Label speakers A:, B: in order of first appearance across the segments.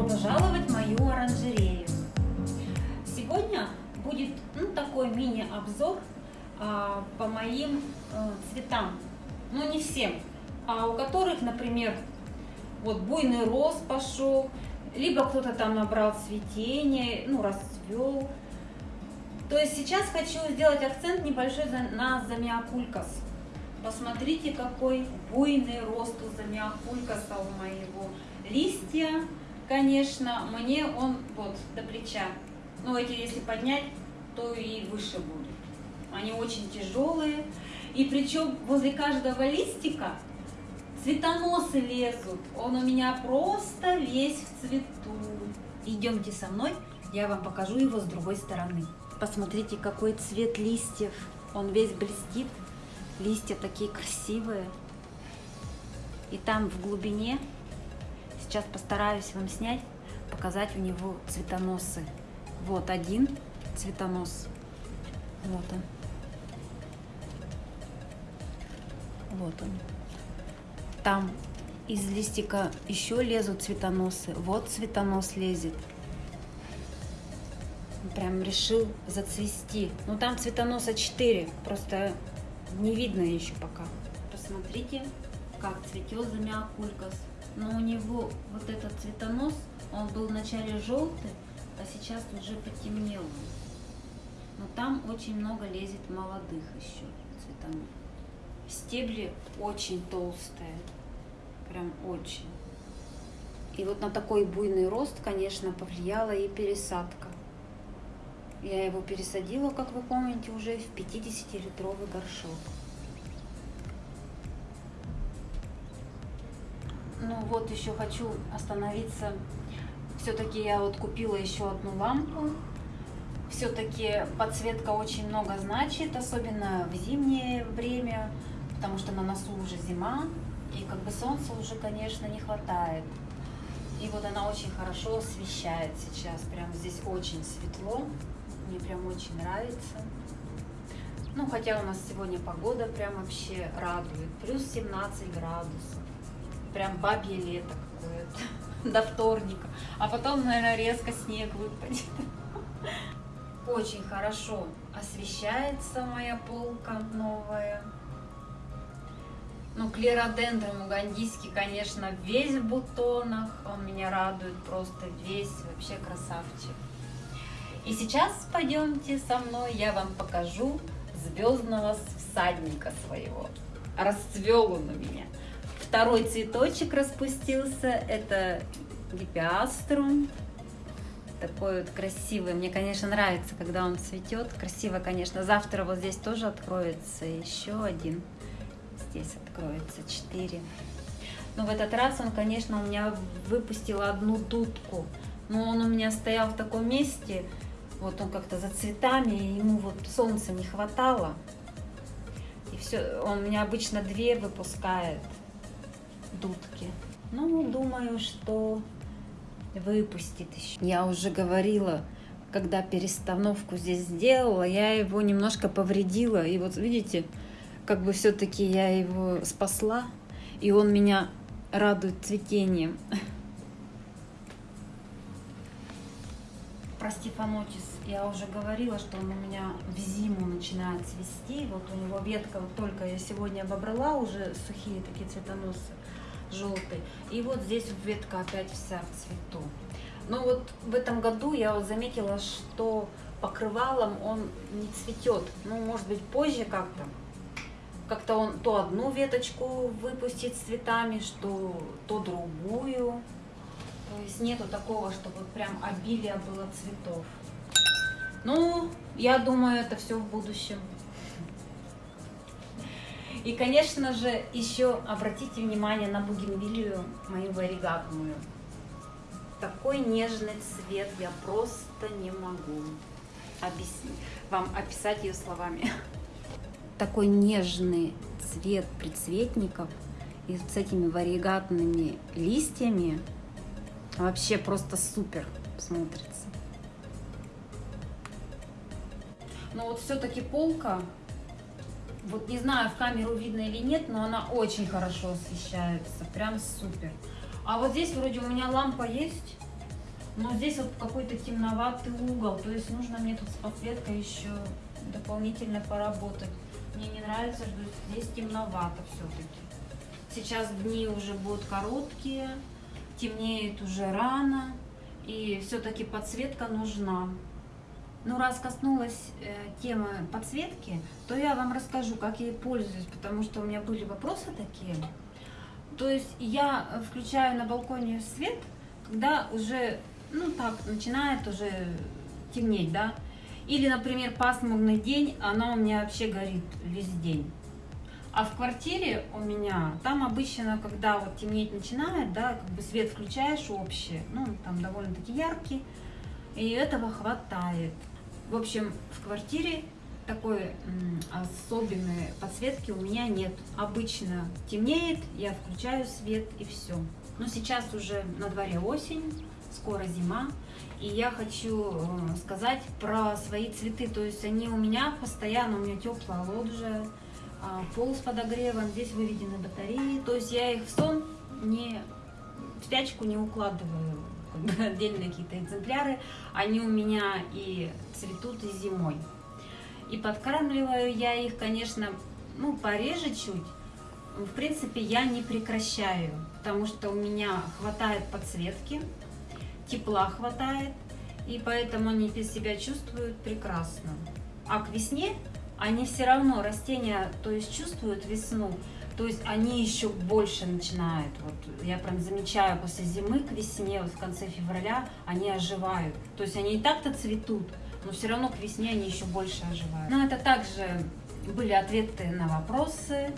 A: Добро пожаловать в мою оранжерею. Сегодня будет ну, такой мини-обзор а, по моим а, цветам. Ну не всем, а у которых, например, вот буйный рост пошел, либо кто-то там набрал цветение, ну расцвел. То есть сейчас хочу сделать акцент небольшой на замиокулькас. Посмотрите, какой буйный рост у замиокулькаса у моего. Листья, конечно, мне он вот до плеча. Но эти, если поднять, то и выше будут. Они очень тяжелые. И причем возле каждого листика цветоносы лезут. Он у меня просто весь в цвету. Идемте со мной, я вам покажу его с другой стороны. Посмотрите, какой цвет листьев. Он весь блестит. Листья такие красивые. И там в глубине, сейчас постараюсь вам снять, показать у него цветоносы. Вот один цветонос. Вот он. Вот он. Там из листика еще лезут цветоносы. Вот цветонос лезет. Прям решил зацвести. Ну там цветоноса 4. Просто не видно еще пока. Посмотрите, как цветет замиокулькас. Но у него вот этот цветонос, он был вначале желтый, а сейчас уже потемнел. Но там очень много лезет молодых еще цветонос. Стебли очень толстые, прям очень. И вот на такой буйный рост, конечно, повлияла и пересадка. Я его пересадила, как вы помните, уже в 50-литровый горшок. Вот еще хочу остановиться. Все-таки я вот купила еще одну лампу. Все-таки подсветка очень много значит, особенно в зимнее время, потому что на носу уже зима, и как бы солнца уже, конечно, не хватает. И вот она очень хорошо освещает сейчас, прям здесь очень светло. Мне прям очень нравится. Ну, хотя у нас сегодня погода прям вообще радует. Плюс 17 градусов. Прям бабье лето какое-то. До вторника. А потом, наверное, резко снег выпадет. Очень хорошо освещается моя полка новая. Ну, клеродендром угандийский, конечно, весь в бутонах. Он меня радует просто весь. Вообще красавчик. И сейчас пойдемте со мной, я вам покажу звездного всадника своего. Расцвел он у меня. Второй цветочек распустился, это гипиаструм. Такой вот красивый. Мне, конечно, нравится, когда он цветет. Красиво, конечно. Завтра вот здесь тоже откроется еще один. Здесь откроется четыре. Но в этот раз он, конечно, у меня выпустил одну дудку. Но он у меня стоял в таком месте, вот он как-то за цветами, ему вот солнца не хватало. И все, он у меня обычно две выпускает дудки. Ну, думаю, что выпустит еще. Я уже говорила, когда перестановку здесь сделала, я его немножко повредила. И вот видите, как бы все-таки я его спасла, и он меня радует цветением. Про Стефанотис я уже говорила, что он у меня в зиму начинает цвести. Вот у него ветка вот только я сегодня обобрала уже сухие такие цветоносы желтые. И вот здесь ветка опять вся в цвету. Но вот в этом году я вот заметила, что покрывалом он не цветет. Ну, может быть, позже как-то. Как-то он то одну веточку выпустит с цветами, что то другую. То есть нету такого, чтобы вот прям обилие было цветов. Ну, я думаю, это все в будущем. И, конечно же, еще обратите внимание на бугенвилию, мою варигатную. Такой нежный цвет я просто не могу объяснить, вам описать ее словами. Такой нежный цвет предцветников и с этими варигатными листьями вообще просто супер смотрится. Но вот все-таки полка, вот не знаю, в камеру видно или нет, но она очень хорошо освещается, прям супер. А вот здесь вроде у меня лампа есть, Но здесь вот какой-то темноватый угол, то есть нужно мне тут с подсветкой еще дополнительно поработать. Мне не нравится, что здесь темновато все-таки. Сейчас дни уже будут короткие, темнеет уже рано, и все-таки подсветка нужна. Ну, раз коснулась э, темы подсветки, то я вам расскажу, как я ей пользуюсь, потому что у меня были вопросы такие. То есть я включаю на балконе свет, когда уже, ну так, начинает уже темнеть, да. Или, например, пасмурный день, она у меня вообще горит весь день. А в квартире у меня, там обычно, когда вот темнеть начинает, да, как бы свет включаешь общий, ну, там довольно-таки яркий, и этого хватает. В общем, в квартире такой особенной подсветки у меня нет. Обычно темнеет, я включаю свет и все. Но сейчас уже на дворе осень, скоро зима, и я хочу э, сказать про свои цветы. То есть они у меня постоянно, у меня теплая лоджия, а, пол с подогревом, здесь выведены батареи. То есть я их в сон не в спячку не укладываю, отдельные какие-то экземпляры. Они у меня и цветут и зимой. И подкармливаю я их, конечно, ну, пореже чуть. В принципе, я не прекращаю, потому что у меня хватает подсветки, тепла хватает, и поэтому они себя чувствуют прекрасно. А к весне они все равно, растения, то есть чувствуют весну, то есть они еще больше начинают. Вот я прям замечаю после зимы к весне, вот в конце февраля, они оживают. То есть они и так-то цветут, но все равно к весне они еще больше оживают. Но это также были ответы на вопросы.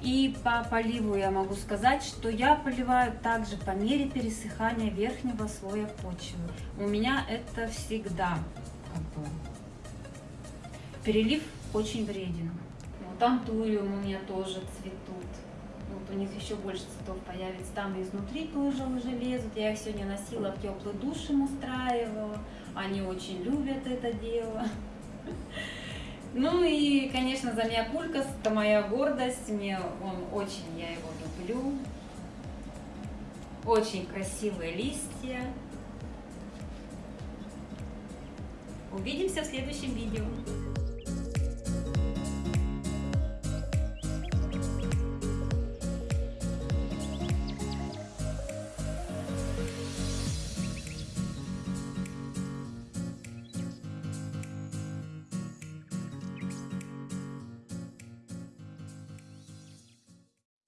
A: И по поливу я могу сказать, что я поливаю также по мере пересыхания верхнего слоя почвы. У меня это всегда как бы перелив очень вреден. Вот антуриум у меня тоже цветут. Вот у них еще больше цветов появится. Там изнутри тоже уже лезут. Я их сегодня носила в теплый душ им устраивала. Они очень любят это дело. Ну и, конечно, за меня Замиапулькас – это моя гордость. Мне он очень, я его люблю. Очень красивые листья. Увидимся в следующем видео.